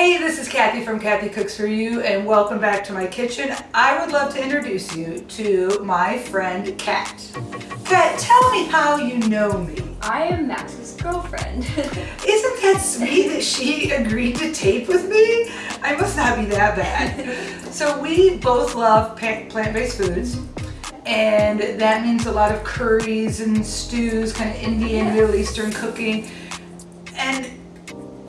Hey, this is Kathy from Kathy Cooks For You and welcome back to my kitchen. I would love to introduce you to my friend Kat. Kat, tell me how you know me. I am Max's girlfriend. Isn't that sweet that she agreed to tape with me? I must not be that bad. So we both love plant-based foods and that means a lot of curries and stews, kind of Indian, Middle Eastern cooking.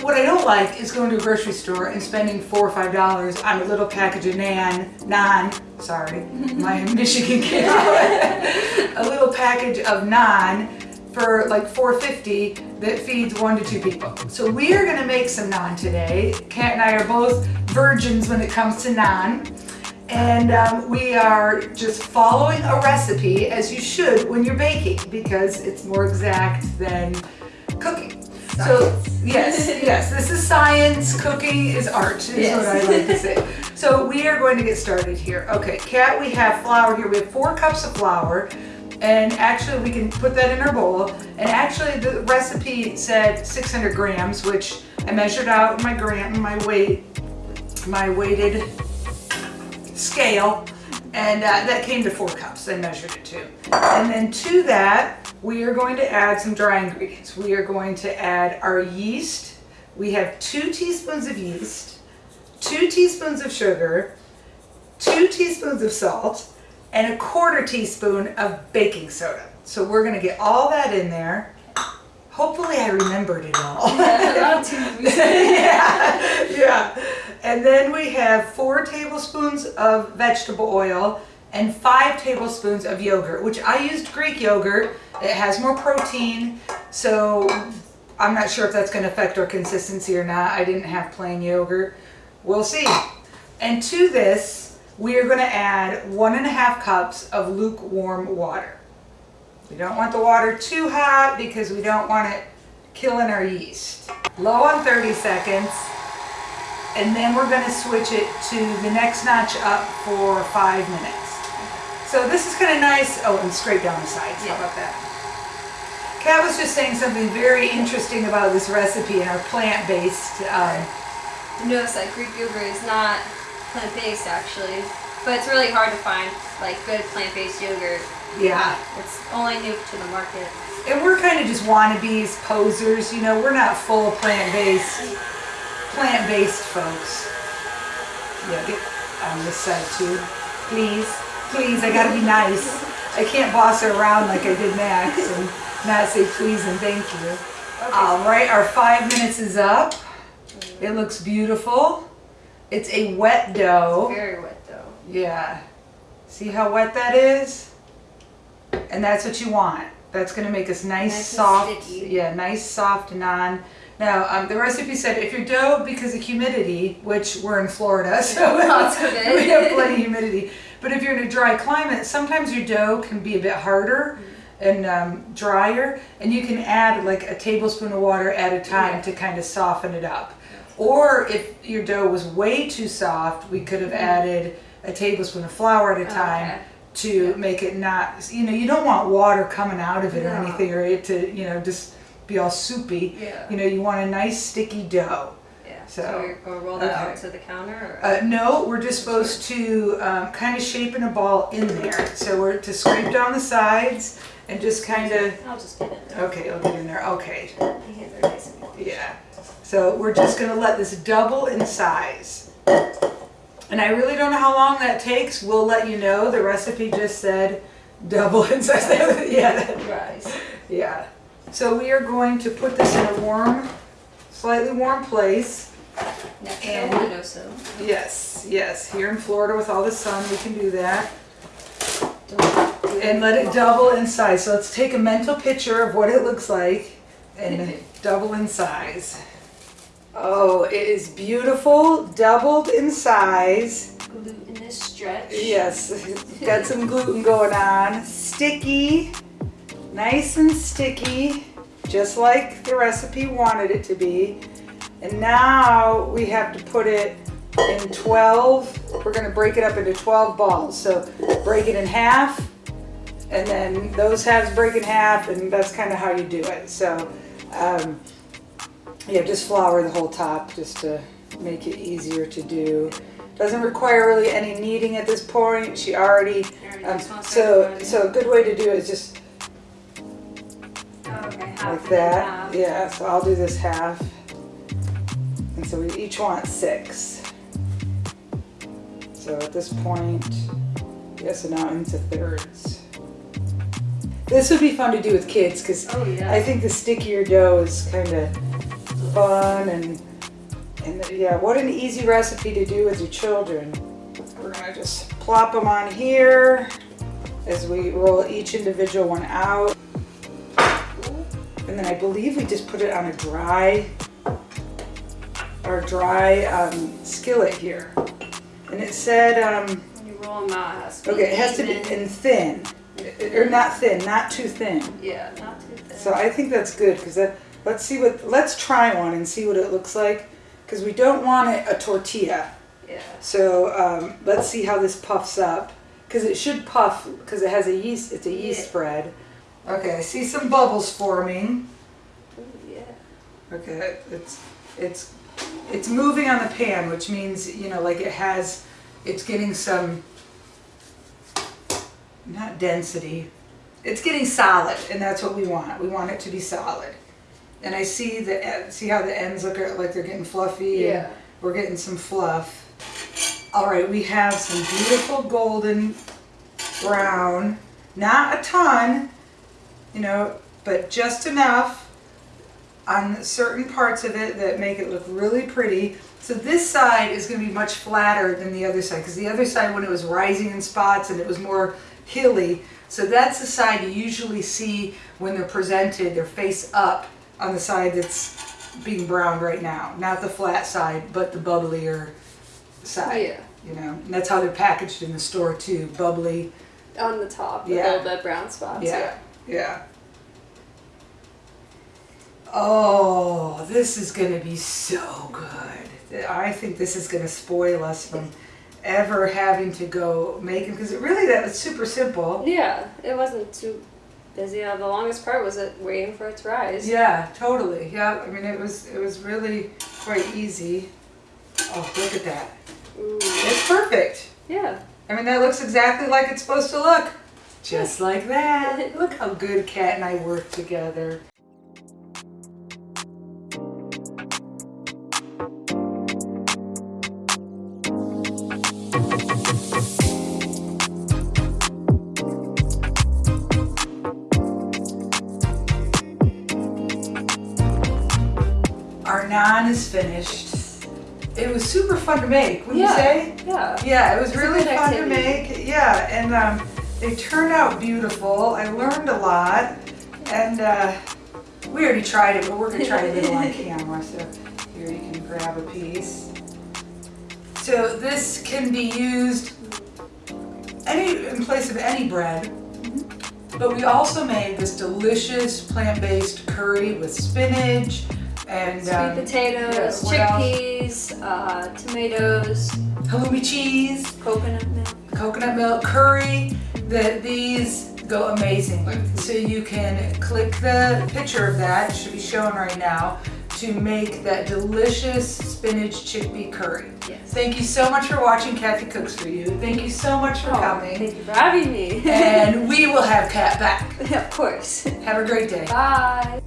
What I don't like is going to a grocery store and spending four or five dollars on a little package of nan, naan, sorry, my Michigan kid, a little package of naan for like 4.50 that feeds one to two people. So we are gonna make some naan today. Kat and I are both virgins when it comes to naan. And um, we are just following a recipe as you should when you're baking because it's more exact than cooking. So yes, yes, this is science. Cooking is art, is yes. what I like to say. So we are going to get started here. Okay, Kat, we have flour here. We have four cups of flour. And actually we can put that in our bowl. And actually the recipe said 600 grams, which I measured out my gram, my weight, my weighted scale. And uh, that came to four cups. I measured it too. And then to that, we are going to add some dry ingredients. We are going to add our yeast. We have two teaspoons of yeast, two teaspoons of sugar, two teaspoons of salt, and a quarter teaspoon of baking soda. So we're going to get all that in there. Hopefully I remembered it all. Yeah, yeah, yeah. And then we have four tablespoons of vegetable oil, and five tablespoons of yogurt, which I used Greek yogurt. It has more protein, so I'm not sure if that's going to affect our consistency or not. I didn't have plain yogurt. We'll see. And to this, we are going to add one and a half cups of lukewarm water. We don't want the water too hot because we don't want it killing our yeast. Low on 30 seconds. And then we're going to switch it to the next notch up for five minutes. So this is kind of nice. Oh, and scrape down the sides. Yeah. How about that? Kat was just saying something very interesting about this recipe and our plant-based. Um, notice that Greek yogurt is not plant-based actually, but it's really hard to find like good plant-based yogurt. Yeah. It's only new to the market. And we're kind of just wannabes, posers, you know, we're not full plant-based, plant-based folks. Yeah, get on this side too, please please, I gotta be nice. I can't boss her around like I did Max and not say please and thank you. Okay. All right, our five minutes is up. It looks beautiful. It's a wet dough. It's very wet dough. Yeah. See how wet that is? And that's what you want. That's gonna make us nice, nice soft, yeah, nice soft naan. Now, um, the recipe said if your dough, because of humidity, which we're in Florida, so we have plenty of humidity, but if you're in a dry climate, sometimes your dough can be a bit harder and um, drier, and you can add like a tablespoon of water at a time yeah. to kind of soften it up. Or if your dough was way too soft, we could have mm-hmm. added a tablespoon of flour at a time okay. to yeah. make it not, you know, you don't want water coming out of it no. or anything, or it to, you know, just be all soupy. Yeah. You know, you want a nice sticky dough. So, so you're going to roll that okay. out to the counter? Uh, no, we're just supposed to um, kind of shape in a ball in there. So we're to scrape down the sides and just kind of... I'll just get in there. Okay, I'll get in there. Okay. Yeah. So we're just going to let this double in size. And I really don't know how long that takes. We'll let you know. The recipe just said double in size. yeah. Right. Yeah. So we are going to put this in a warm, slightly warm place. And windowsill. Yes, yes. Here in Florida with all the sun, we can do that. And let it double in size. So let's take a mental picture of what it looks like and double in size. Oh, it is beautiful, doubled in size. Glutinous stretch. Yes, got some gluten going on. Sticky, nice and sticky, just like the recipe wanted it to be. And now we have to put it in 12, we're gonna break it up into 12 balls. So break it in half, and then those halves break in half, and that's kind of how you do it. So um, yeah, just flour the whole top just to make it easier to do. Doesn't require really any kneading at this point. She already, um, just wanna start so, so a good way to do it is just like that. Yeah, so I'll do this half. And so we each want six. So at this point, yes, so now into thirds. This would be fun to do with kids because Oh yeah. I think the stickier dough is kind of fun and and yeah, what an easy recipe to do with your children. We're gonna just plop them on here as we roll each individual one out. And then I believe we just put it on a dry, or dry um, skillet here. And it said, um, when you roll them out, it has to be okay, it has to be in thin, or not thin, not too thin. Yeah, not too thin. So I think that's good because let's see what let's try one and see what it looks like because we don't want it a tortilla. yeah. So um, let's see how this puffs up because it should puff because it has a yeast. It's a yeast Yeah. spread. Okay, I see some bubbles forming. Ooh, yeah. Okay, it's it's it's moving on the pan, which means you know like it has it's getting some not density. It's getting solid, and that's what we want. We want it to be solid. And I see the see how the ends look like they're getting fluffy. Yeah. we're getting some fluff. All right, we have some beautiful golden brown. Not a ton, you know, but just enough on certain parts of it that make it look really pretty. So this side is going to be much flatter than the other side because the other side when it was rising in spots and it was more hilly. So that's the side you usually see when they're presented, they're face up on the side that's being browned right now. Not the flat side, but the bubblier side. Yeah. You know, and that's how they're packaged in the store too, bubbly. On the top, Yeah. all the brown spots. Yeah, yeah. Oh, this is gonna be so good. I think this is gonna spoil us from ever having to go make them because it really that was super simple. Yeah, it wasn't too busy. Uh, the longest part was it waiting for it to rise. Yeah, totally. Yeah, I mean it was it was really quite easy. Oh, look at that. Ooh. It's perfect. Yeah. I mean, that looks exactly like it's supposed to look. Just like that. Look how good Kat and I work together. Our naan is finished. It was super fun to make, wouldn't yeah. you say? Yeah. Yeah, it was It's really fun to make. Yeah, and um, they turned out beautiful. I learned a lot, and uh, we already tried it, but we're gonna try it a little on camera. So here you can grab a piece. So this can be used any in place of any bread. But we also made this delicious plant-based curry with spinach and Sweet um, potatoes, chickpeas, uh, tomatoes, halloumi cheese. coconut milk. coconut milk curry that these go amazing with. So you can click the picture of that, it should be shown right now, to make that delicious spinach chickpea curry. Yes. Thank you so much for watching Kathy Cooks For You. Thank you so much for Oh, coming. Thank you for having me. And we will have Kat back. of course. Have a great day. Bye.